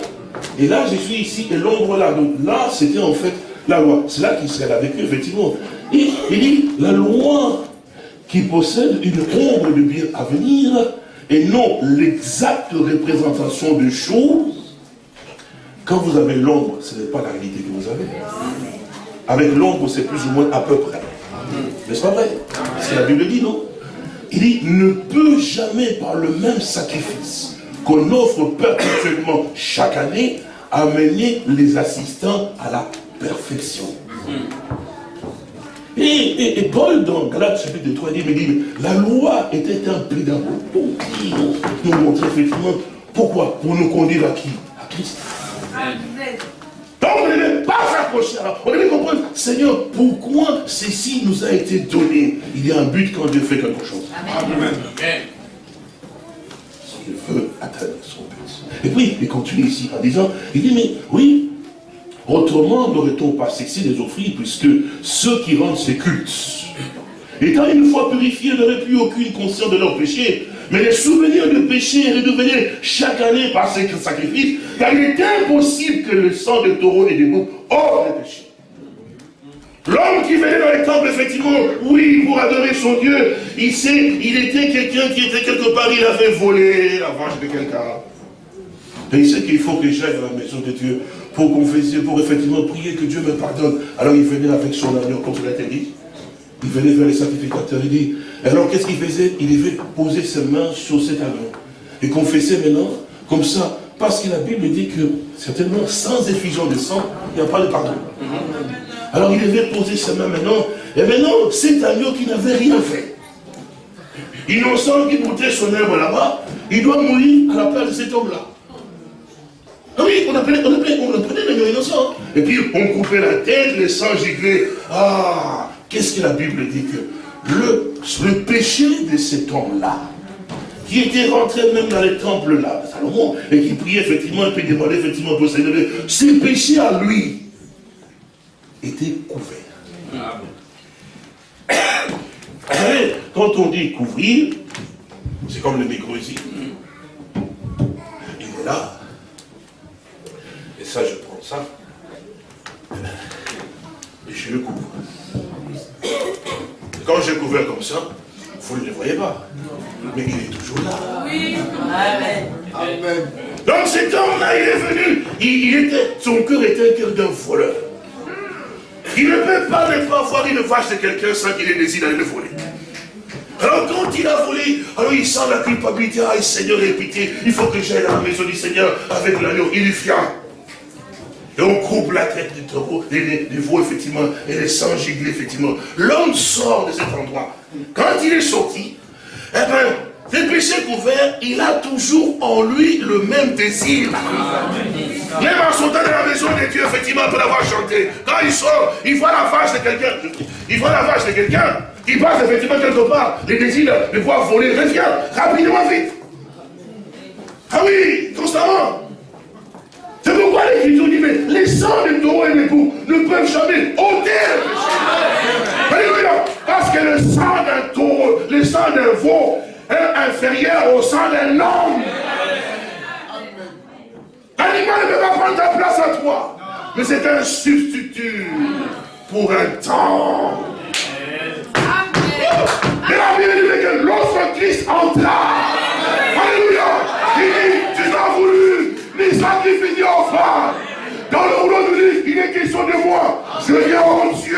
Et là, je suis ici, et l'ombre là. Donc là, c'était en fait la loi. C'est là qu'Israël a vécu, effectivement. Et il dit, la loi qui possède une ombre de bien à venir, et non l'exacte représentation des choses, quand vous avez l'ombre, ce n'est pas la réalité que vous avez. Avec l'ombre, c'est plus ou moins à peu près. C'est pas vrai? C'est la Bible dit, non? Il dit, ne peut jamais par le même sacrifice qu'on offre perpétuellement chaque année, amener les assistants à la perfection. Et, Paul, dans Galates chapitre 3, il dit, la loi était un pédagogue pour nous montrer effectivement pourquoi Pour nous conduire à qui? À Christ. Donc on ne devait pas s'approcher. On devait comprendre, Seigneur, pourquoi ceci nous a été donné? Il y a un but quand Dieu fait quelque chose. Amen. Il veut atteindre son but. Et puis, il continue ici en disant, il dit, mais oui, Autrement, n'aurait-on pas cessé les offrir, puisque ceux qui rendent ces cultes, étant une fois purifiés, n'auraient plus aucune conscience de leur péché, mais les souvenirs de péché redevenaient chaque année par ces sacrifices, car il est impossible que le sang de taureau et de boucs hors le péché. L'homme qui venait dans les temples, effectivement, oui, pour adorer son Dieu, il sait, il était quelqu'un qui était quelque part, il avait volé la vache de quelqu'un. Et il sait qu'il faut que j'aille dans la maison de Dieu pour confesser, pour effectivement prier que Dieu me pardonne. Alors il venait avec son agneau, comme cela été dit. Il venait vers les sacrificateurs, il dit, alors qu'est-ce qu'il faisait? Il devait poser ses mains sur cet agneau. Et confesser maintenant, comme ça, parce que la Bible dit que, certainement, sans effusion de sang, il n'y a pas de pardon. Alors il devait poser sa main maintenant. Et maintenant, cet agneau qui n'avait rien fait, innocent qui montait son œuvre là-bas, il doit mourir à la place de cet homme-là. Ah oui, on appelait, on appelait, on appelait l'agneau innocent. Et puis on coupait la tête, les sangs giclés. Ah, qu'est-ce que la Bible dit que le, péché de cet homme-là, qui était rentré même dans les temples là, Salomon, et qui priait effectivement, et puis demandait effectivement pour s'élever, ses péchés à lui étaient couverts. Savez, quand on dit couvrir, c'est comme le micro ici. Il est là. Ça, je prends ça. Et je le couvre. quand je couvre comme ça, vous ne le voyez pas. Mais il est toujours là. Oui. Amen. Donc cet homme-là, il est venu. Il, était, son cœur était un cœur d'un voleur. Il ne peut pas ne pas voir une vache de quelqu'un sans qu'il ait désir d'aller le voler. Alors quand il a volé, alors il sent la culpabilité. Ah, Seigneur, aie pitié. Il faut que j'aille à la maison du Seigneur avec l'agneau. Il y vient. Et on coupe la tête du taureau, des, veaux, effectivement, et les sangs giglés, effectivement. L'homme sort de cet endroit. Quand il est sorti, eh bien, des péchés couverts, il a toujours en lui le même désir. Même en sortant de la maison de Dieu, effectivement, après avoir chanté, quand il sort, il voit la vache de quelqu'un, il voit la vache de quelqu'un, il passe effectivement quelque part, les désirs de voir voler, revient rapidement, vite. Ah oui, constamment. C'est pourquoi l'Écriture dit, mais les sangs de taureau et d'époux ne peuvent jamais ôter le péché. Alléluia. Parce que le sang d'un taureau, le sang d'un veau est inférieur au sang d'un homme. L'animal ne peut pas prendre ta place à toi. Mais c'est un substitut pour un temps. Mais la Bible dit que lorsque Christ entra, Alléluia, il dit, sacrifice ni offrande. Dans le rouleau de livre, il est question de moi. Je viens au Dieu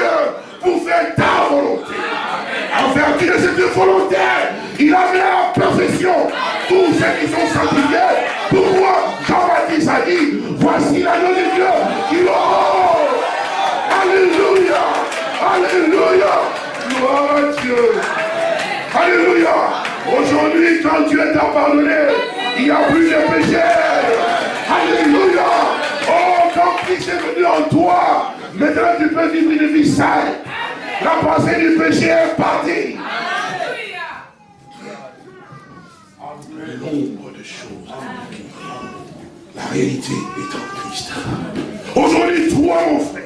pour faire ta volonté. En vertu de cette volonté, il a mis à la perfection tous ceux qui sont sanctifiés. Pourquoi Jean-Baptiste a dit, voici l'agneau de Dieu qui l'honore. Alléluia. Alléluia. Gloire à Dieu. Alléluia. Aujourd'hui, quand Dieu t'a pardonné, il n'y a plus de péché. Alléluia. Oh, quand Christ est venu en toi, maintenant tu peux vivre une vie saine. La pensée du péché est partie. Nombre de choses. La réalité est en Christ. Aujourd'hui, toi, mon frère,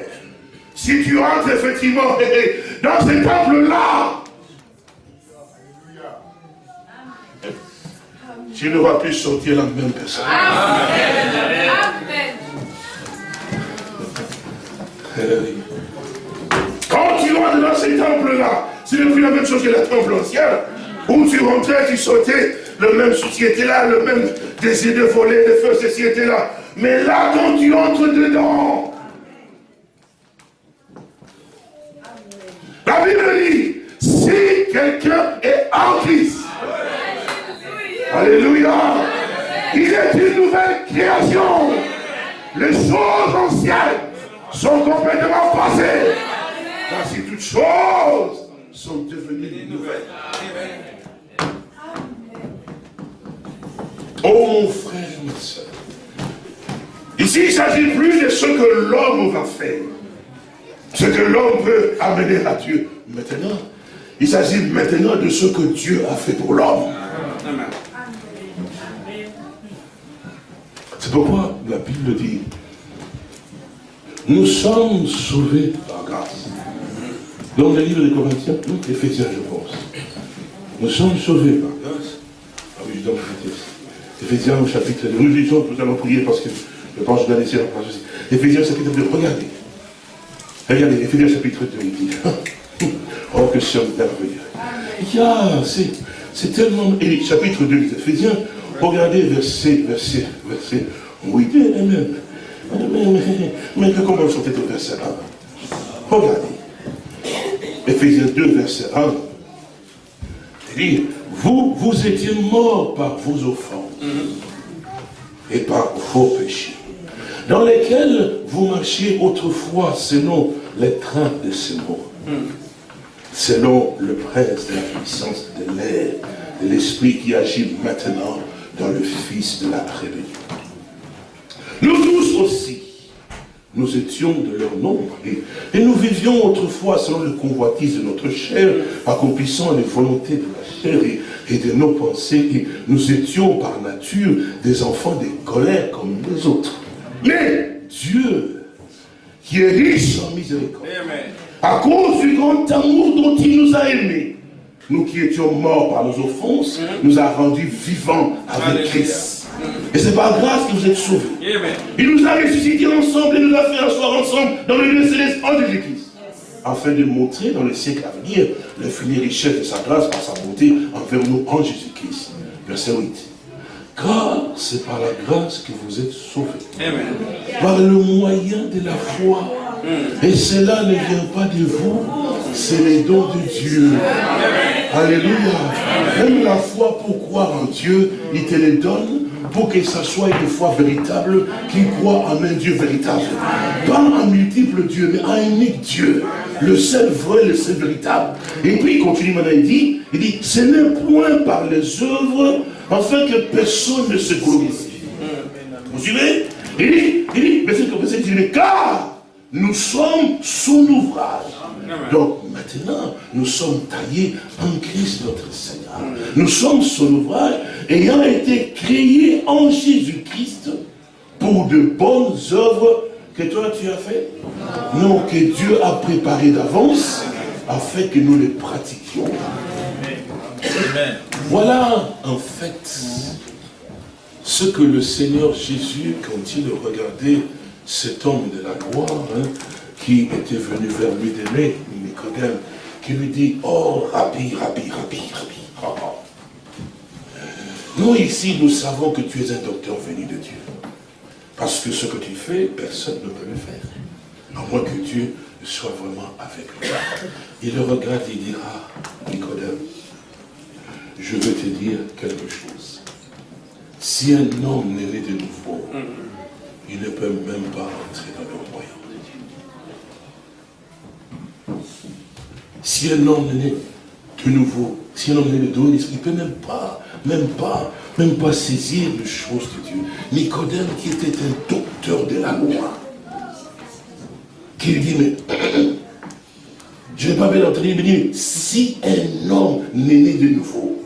si tu entres effectivement dans ce temple-là, tu ne vas plus sortir la même personne. Amen. Quand tu rentres dans ces temples-là, c'est plus la même chose que la temple ancienne, où tu rentrais, tu sortais, le même souci était là, le même désir de voler, de faire ceci était là. Mais là, quand tu entres dedans, la Bible dit, si quelqu'un est en Christ, Alléluia, il est une nouvelle création. Les choses anciennes sont complètement passées. Voici toutes choses sont devenues nouvelles. Oh mon frère et ma soeur. Ici, il ne s'agit plus de ce que l'homme va faire. Ce que l'homme peut amener à Dieu. Maintenant, il s'agit maintenant de ce que Dieu a fait pour l'homme. C'est pourquoi la Bible dit, nous sommes sauvés par grâce. Dans le livre des Corinthiens, Éphésiens, je pense. Nous sommes sauvés par grâce. Ah oui, je dois Éphésiens au chapitre 2. Nous disons, nous allons prier parce que je pense que je dois laisser la place aussi. Éphésiens chapitre 2, regardez. Regardez, Éphésiens chapitre 2, il dit. Oh, que c'est merveilleux. c'est tellement. Et chapitre 2 des Éphésiens, regardez verset, verset, verset 8 et même. Mais, mais, mais comment sont au verset 1 Regardez. Éphésiens 2, verset 1. Il dit, vous, vous étiez morts par vos offenses et par vos péchés, dans lesquels vous marchiez autrefois selon les trains de ce monde. Selon le prince de la puissance de l'air, de l'esprit qui agit maintenant dans le fils de la rébellion. Nous tous aussi, nous étions de leur nombre et, nous vivions autrefois selon le convoitise de notre chair, accomplissant les volontés de la chair et, de nos pensées. Et nous étions par nature des enfants des colères comme les autres. Mais Dieu, qui est riche en miséricorde, à cause du grand amour dont il nous a aimés, nous qui étions morts par nos offenses, nous a rendus vivants avec Christ. Et c'est par grâce que vous êtes sauvés. Il nous a ressuscités ensemble et nous a fait asseoir ensemble dans le lieu céleste en Jésus-Christ. Afin de montrer dans le siècle à venir l'infinie richesse de sa grâce par sa bonté envers nous en Jésus-Christ. Verset 8. Car c'est par la grâce que vous êtes sauvés. Par le moyen de la foi. Et cela ne vient pas de vous, c'est les dons de Dieu. Alléluia. Même la foi pour croire en Dieu, il te les donne pour que ça soit une foi véritable qui croit en un Dieu véritable. Pas un multiple Dieu, mais un unique Dieu. Le seul vrai, le seul véritable. Et puis il continue maintenant, il dit, il dit, ce n'est point par les œuvres, afin que personne ne se glorifie. Vous suivez? Il dit, il dit, il dit, car nous sommes son ouvrage. Donc maintenant, nous sommes taillés en Christ notre Seigneur. Nous sommes son ouvrage ayant été créés en Jésus-Christ pour de bonnes œuvres que toi tu as fait. Non, que Dieu a préparé d'avance afin que nous les pratiquions. Voilà en fait ce que le Seigneur Jésus, quand il regardait cet homme de la gloire, hein, qui était venu vers lui d'aimer, Nicodème, qui lui dit, oh, Rabbi, Rabbi, Rabbi, Rabbi. Oh. Nous ici, nous savons que tu es un docteur venu de Dieu. Parce que ce que tu fais, personne ne peut le faire. À moins que Dieu soit vraiment avec lui. Il le regarde il dira, Nicodème, je veux te dire quelque chose. Si un homme n'est de nouveau, il ne peut même pas entrer dans le royaume. Si un homme est de nouveau, si un homme est de nouveau, il ne peut même pas, même pas, même pas saisir les choses de Dieu. Nicodème, qui était un docteur de la loi, qui lui dit, mais je n'ai pas bien entendu, il dit, si un homme n'est né de nouveau,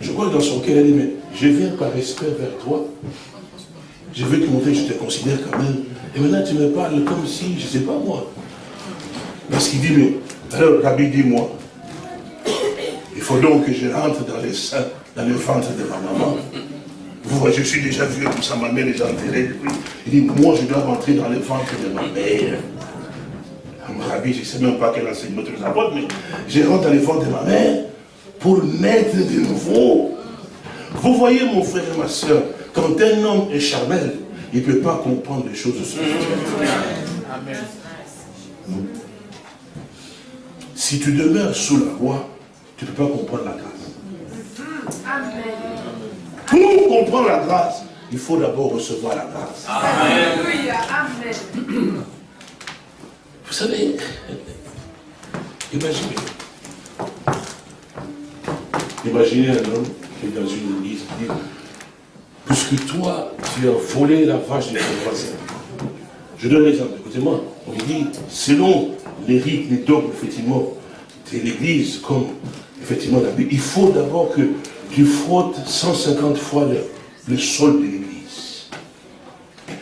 je crois que dans son cœur, il dit, mais je viens par respect vers toi, je veux te montrer que je te considère quand même. Et maintenant, tu me parles comme si, je ne sais pas moi. Parce qu'il dit, mais alors, Rabbi, dis-moi, il faut donc que je rentre dans les seins, dans le ventre de ma maman. Vous voyez, je suis déjà vieux, tout ça, ma mère est enterrée Il dit, moi, je dois rentrer dans le ventre de ma mère. Rabbi, je ne sais même pas quel enseignement tu nous apportes, mais je rentre dans le ventre de ma mère pour naître de nouveau. Vous voyez, mon frère et ma soeur, quand un homme est charnel, il ne peut pas comprendre les choses spirituelles. Amen. Si tu demeures sous la loi, tu ne peux pas comprendre la grâce. Pour comprendre la grâce, il faut d'abord recevoir la grâce. Amen. Vous savez, imaginez. Imaginez un homme qui est dans une église dit, puisque toi, tu as volé la vache de ton voisin. Je donne l'exemple, écoutez-moi. On dit, selon les rites, les dogmes, effectivement, de l'église, comme effectivement la Bible, il faut d'abord que tu frottes 150 fois le, sol de l'église.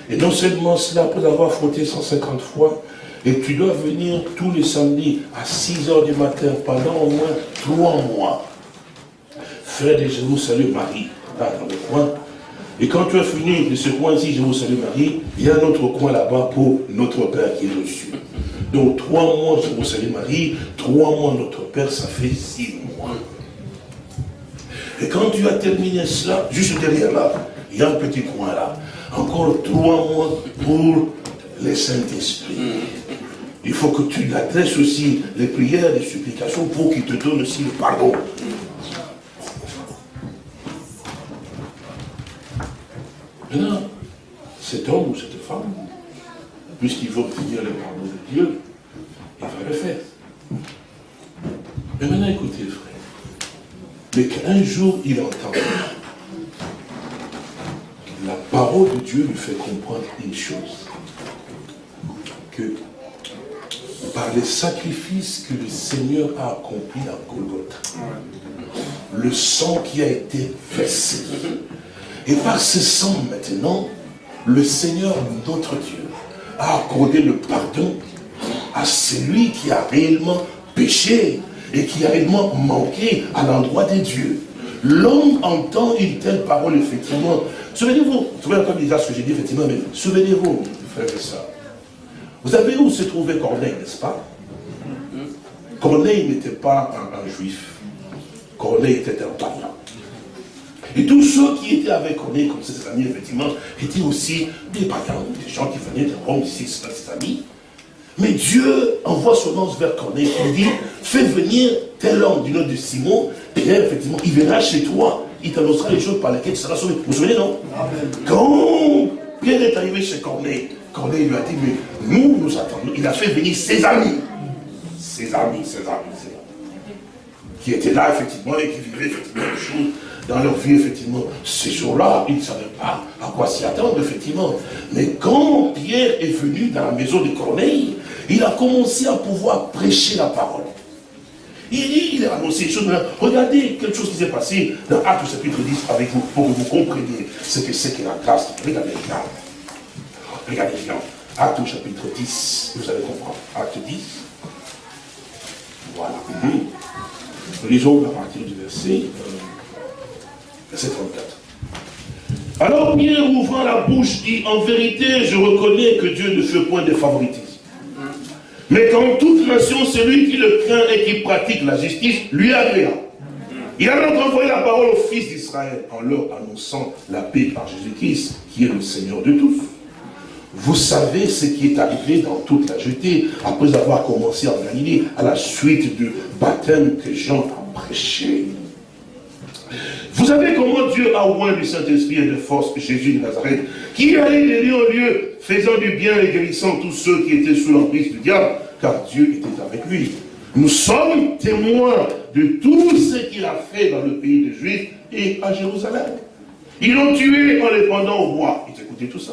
Et non seulement cela, après avoir frotté 150 fois, et tu dois venir tous les samedis à 6 heures du matin pendant au moins 3 mois. Frère de je vous salue Marie, là dans le coin. Et quand tu as fini de ce coin-ci, je vous salue Marie, il y a un autre coin là-bas pour notre Père qui est reçu. Donc trois mois, je vous salue Marie, trois mois notre Père, ça fait six mois. Et quand tu as terminé cela, juste derrière là, il y a un petit coin là. Encore trois mois pour les Saint-Esprit. Il faut que tu l'adresses aussi les prières, les supplications pour qu'il te donne aussi le pardon. Maintenant, cet homme ou cette femme, puisqu'il veut obtenir le pardon de Dieu, l'avait fait. Mais maintenant, écoutez, frère. Mais qu'un jour, il entend la parole de Dieu lui fait comprendre une chose. Que par les sacrifices que le Seigneur a accomplis à Golgotha, le sang qui a été versé, et par ce sang maintenant, le Seigneur, notre Dieu, a accordé le pardon à celui qui a réellement péché et qui a réellement manqué à l'endroit des dieux. L'homme entend une telle parole, effectivement. Souvenez-vous, souvenez comme déjà ce que j'ai dit, effectivement, mais souvenez-vous, frère et soeur. Vous savez où se trouvait Corneille, n'est-ce pas? Corneille n'était pas un, juif. Corneille était un païen. Et tous ceux qui étaient avec Corneille, comme ses amis, effectivement, étaient aussi des païens, des gens qui venaient de Rome, ici, ses amis. Mais Dieu envoie son ange vers Corneille il dit, fais venir tel homme du nom de Simon, Pierre, effectivement, il viendra chez toi, il t'annoncera les choses par lesquelles tu seras sauvé. Vous vous souvenez, non? Quand Pierre est arrivé chez Corneille, Corneille lui a dit, mais nous, nous attendons. Il a fait venir ses amis. Ses amis, ses amis, ses amis. Qui étaient là, effectivement, et qui vivaient, effectivement, les choses dans leur vie, effectivement. Ces jours-là, ils ne savaient pas à quoi s'y attendre, effectivement. Mais quand Pierre est venu dans la maison de Corneille, il a commencé à pouvoir prêcher la parole. Il, il a annoncé des choses. Regardez quelque chose qui s'est passé dans Actes chapitre 10 avec vous, pour que vous compreniez ce que c'est que la grâce. Regardez bien. Regardez bien. Actes chapitre 10, vous allez comprendre. Acte 10. Voilà. Nous lisons à partir du verset, euh, verset 34. Alors Pierre ouvrant la bouche dit, en vérité, je reconnais que Dieu ne fait point de favoritisme. Mais quand toute nation, celui qui le craint et qui pratique la justice, lui agréa. Il a donc envoyé la parole aux fils d'Israël en leur annonçant la paix par Jésus-Christ, qui est le Seigneur de tous. Vous savez ce qui est arrivé dans toute la Judée, après avoir commencé en Galilée, à la suite du baptême que Jean a prêché. Vous savez comment Dieu a oint du Saint-Esprit et de force Jésus de Nazareth, qui allait de lieu en lieu, faisant du bien et guérissant tous ceux qui étaient sous l'emprise du diable, car Dieu était avec lui. Nous sommes témoins de tout ce qu'il a fait dans le pays des Juifs et à Jérusalem. Ils l'ont tué en les pendant au bois. Ils écoutaient tout ça.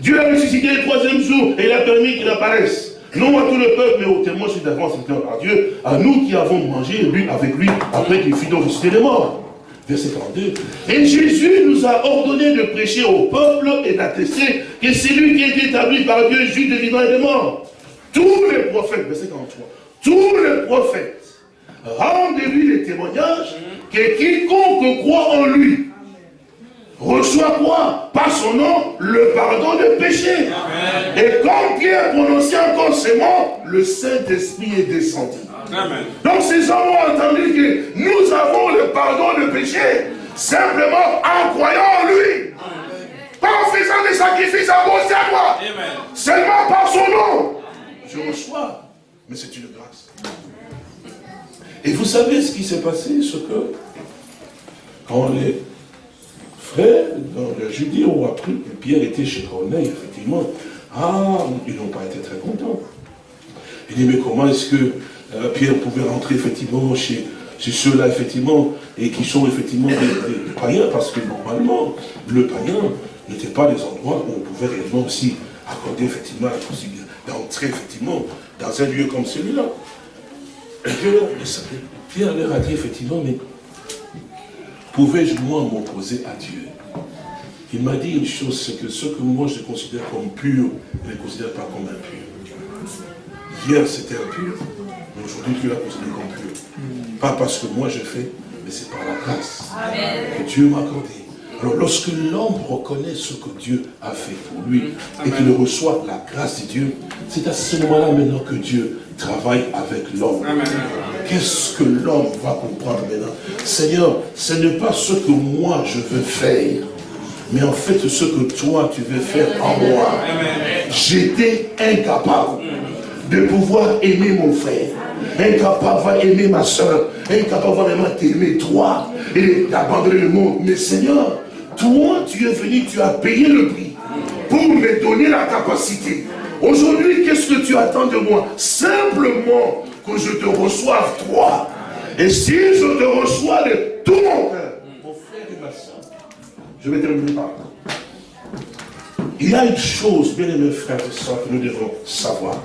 Dieu a ressuscité le troisième jour et il a permis qu'il apparaisse. Non à tout le peuple, mais aux témoins d'avance à Dieu, à nous qui avons mangé et bu avec lui après qu'il fut donc ressuscité des morts verset 42. Et Jésus nous a ordonné de prêcher au peuple et d'attester que c'est lui qui est établi par Dieu, juif de vivants et de morts. Tous les prophètes, verset 43, tous les prophètes rendez-lui les témoignages que quiconque croit en lui reçoit quoi? Par son nom, le pardon des péchés. Et quand Pierre prononçait encore ces mots, le Saint-Esprit est descendu. Donc ces hommes ont entendu que nous avons le pardon de péché simplement en croyant en lui. Pas en faisant des sacrifices à gauche et à droite. Seulement par son nom. Je reçois. Mais c'est une grâce. Et vous savez ce qui s'est passé, ce que quand les frères dans la Judée ont appris que Pierre était chez Corneille, effectivement, ah, ils n'ont pas été très contents. Il dit, mais comment est-ce que euh, Pierre pouvait rentrer effectivement chez, ceux-là, effectivement, et qui sont effectivement des, païens, parce que normalement, le païen n'était pas des endroits où on pouvait réellement aussi accorder effectivement la possibilité d'entrer effectivement dans un lieu comme celui-là. Pierre leur a dit effectivement, mais pouvais-je moi m'opposer à Dieu? Il m'a dit une chose, c'est que ce que moi je considère comme pur, je ne le considère pas comme impur. Hier c'était impur, aujourd'hui tu l'as considéré comme pur. Pas parce que moi je fais, mais c'est par la grâce que Dieu m'a accordé. Alors lorsque l'homme reconnaît ce que Dieu a fait pour lui et qu'il reçoit la grâce de Dieu, c'est à ce moment-là maintenant que Dieu travaille avec l'homme. Qu'est-ce que l'homme va comprendre maintenant? Seigneur, ce n'est pas ce que moi je veux faire, mais en fait ce que toi tu veux faire en moi. J'étais incapable de pouvoir aimer mon frère, incapable d'aimer ma soeur, incapable vraiment t'aimer toi et d'abandonner le monde. Mais Seigneur, toi tu es venu, tu as payé le prix pour me donner la capacité Aujourd'hui, qu'est-ce que tu attends de moi? Simplement que je te reçoive toi. Et si je te reçois de tout mon cœur, mon frère et ma soeur, je vais terminer par. Il y a une chose, bien aimés frères et soeurs, que nous devons savoir.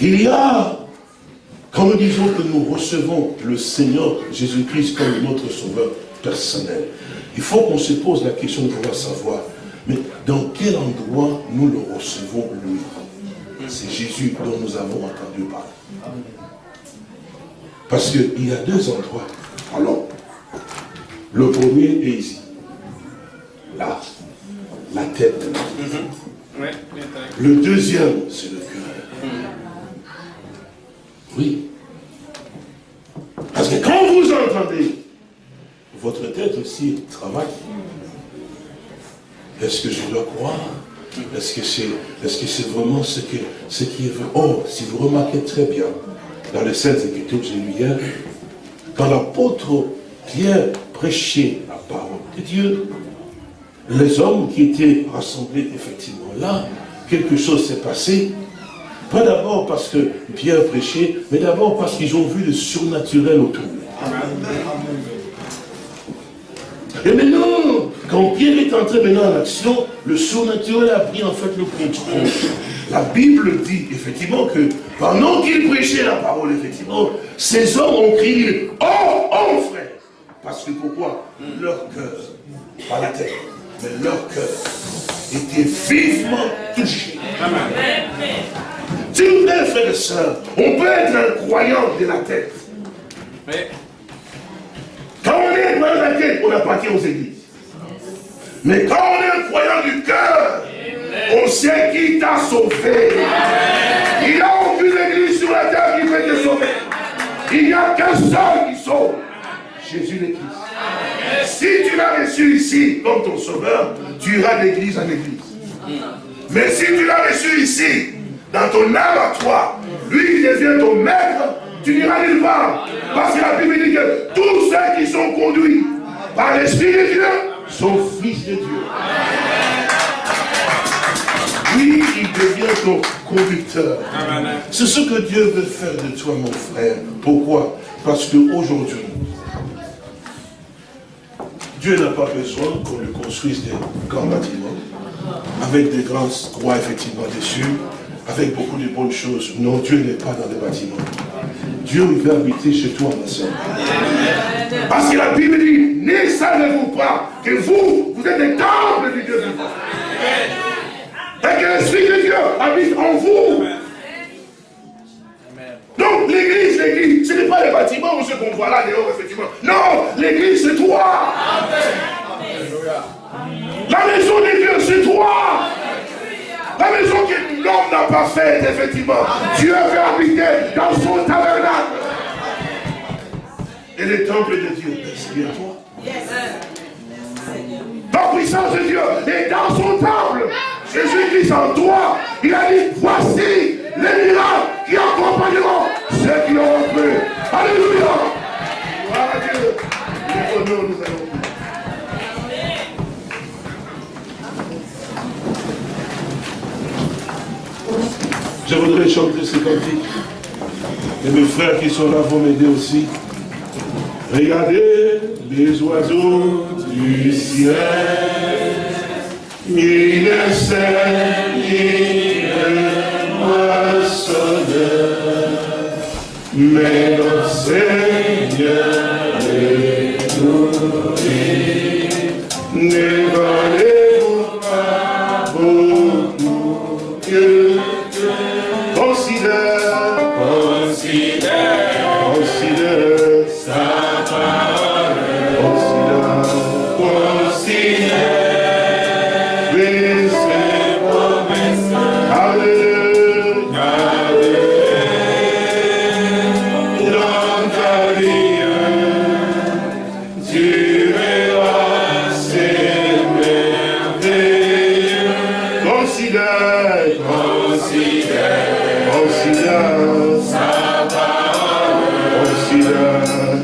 Il y a, quand nous disons que nous recevons le Seigneur Jésus-Christ comme notre sauveur personnel, il faut qu'on se pose la question de pouvoir savoir, mais dans quel endroit nous le recevons lui? C'est Jésus dont nous avons entendu parler. Parce qu'il y a deux endroits. Alors, le premier est ici. Là, la tête. Mhm. Le deuxième, c'est le cœur. Oui. Parce que quand vous entendez, votre tête aussi travaille. Est-ce que je dois croire? Est-ce que c'est est -ce c'est vraiment ce, que, ce qui est vrai? Oh, si vous remarquez très bien, dans les Saintes Écritures que j'ai lu hier, quand l'apôtre Pierre prêchait la parole de Dieu, les hommes qui étaient rassemblés effectivement là, quelque chose s'est passé. Pas d'abord parce que Pierre prêchait, mais d'abord parce qu'ils ont vu le surnaturel autour. Et maintenant, quand Pierre est entré maintenant en action, le surnaturel a pris en fait le contrôle. La Bible dit effectivement que pendant qu'il prêchait la parole, effectivement, ces hommes ont crié « Oh, oh frère !» Parce que pourquoi? Leur cœur, pas la tête, mais leur cœur était vivement touché. S'il vous frères et sœurs, on peut être un croyant de la tête. Quand on est croyant de la tête, on appartient aux églises. Mais quand on est un croyant du cœur, on sait qui t'a sauvé. Il n'y a aucune église sur la terre qui peut te sauver. Il n'y a qu'un seul qui sauve. Jésus le Christ. Si tu l'as reçu ici comme ton sauveur, tu iras d'église en église. Mais si tu l'as reçu ici, dans ton âme à toi, lui il devient ton maître, tu n'iras nulle part. Parce que la Bible dit que tous ceux qui sont conduits par l'Esprit de Dieu sont fils de Dieu. Oui, il devient ton conducteur. C'est ce que Dieu veut faire de toi, mon frère. Pourquoi? Parce qu'aujourd'hui, Dieu n'a pas besoin qu'on lui construise des grands bâtiments, avec des grands croix effectivement dessus, avec beaucoup de bonnes choses. Non, Dieu n'est pas dans les bâtiments. Dieu veut habiter chez toi, ma soeur. Parce que la Bible dit, ne savez-vous pas que vous, vous êtes des temples du Dieu vivant? Et que l'Esprit de Dieu habite en vous. Donc l'église, l'église, ce n'est pas les bâtiments ce qu'on voit là dehors, effectivement. Non, l'église c'est toi. Que l'homme n'a pas faite, effectivement. Dieu veut habiter dans son tabernacle. Et le temple de Dieu, c'est bien toi. La puissance de Dieu est dans son temple. Jésus-Christ en toi. Il a dit, voici les miracles qui accompagneront ceux qui ont cru. Alléluia. Gloire à Dieu. nous allons Je voudrais chanter ce cantique. Et mes frères qui sont là vont m'aider aussi. Regardez les oiseaux du ciel. Ils ne sèment ni ne mais notre Seigneur est nourri.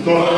Go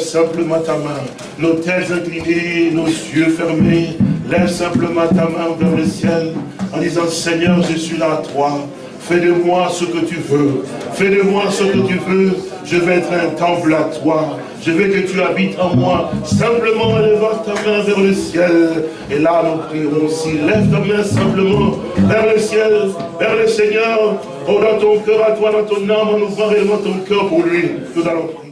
simplement ta main. Nos têtes inclinées, nos yeux fermés, lève simplement ta main vers le ciel en disant Seigneur, je suis là à toi. Fais de moi ce que tu veux. Fais de moi ce que tu veux. Je vais être un temple à toi. Je veux que tu habites en moi. Simplement lève ta main vers le ciel. Et là, nous prierons aussi. Lève ta main simplement vers le ciel, vers le Seigneur. Oh, dans ton cœur à toi, dans ton âme, en ouvrant réellement ton cœur pour lui. Nous allons prier.